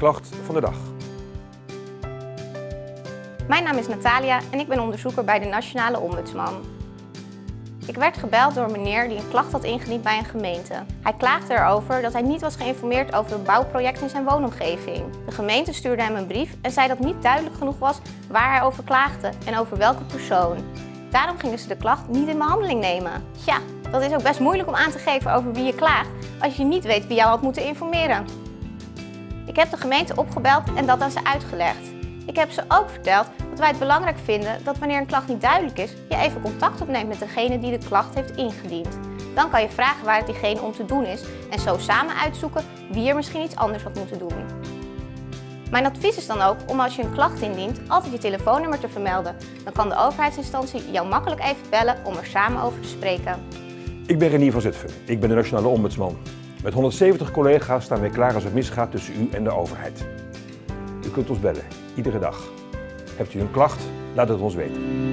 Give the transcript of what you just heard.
klacht van de dag. Mijn naam is Natalia en ik ben onderzoeker bij de Nationale Ombudsman. Ik werd gebeld door een meneer die een klacht had ingediend bij een gemeente. Hij klaagde erover dat hij niet was geïnformeerd over een bouwproject in zijn woonomgeving. De gemeente stuurde hem een brief en zei dat niet duidelijk genoeg was waar hij over klaagde en over welke persoon. Daarom gingen ze de klacht niet in behandeling nemen. Ja, dat is ook best moeilijk om aan te geven over wie je klaagt als je niet weet wie jou had moeten informeren. Ik heb de gemeente opgebeld en dat aan ze uitgelegd. Ik heb ze ook verteld dat wij het belangrijk vinden dat wanneer een klacht niet duidelijk is, je even contact opneemt met degene die de klacht heeft ingediend. Dan kan je vragen waar het diegene om te doen is en zo samen uitzoeken wie er misschien iets anders had moeten doen. Mijn advies is dan ook om als je een klacht indient altijd je telefoonnummer te vermelden. Dan kan de overheidsinstantie jou makkelijk even bellen om er samen over te spreken. Ik ben Renier van Zutphen. Ik ben de Nationale Ombudsman. Met 170 collega's staan wij klaar als het misgaat tussen u en de overheid. U kunt ons bellen, iedere dag. Hebt u een klacht? Laat het ons weten.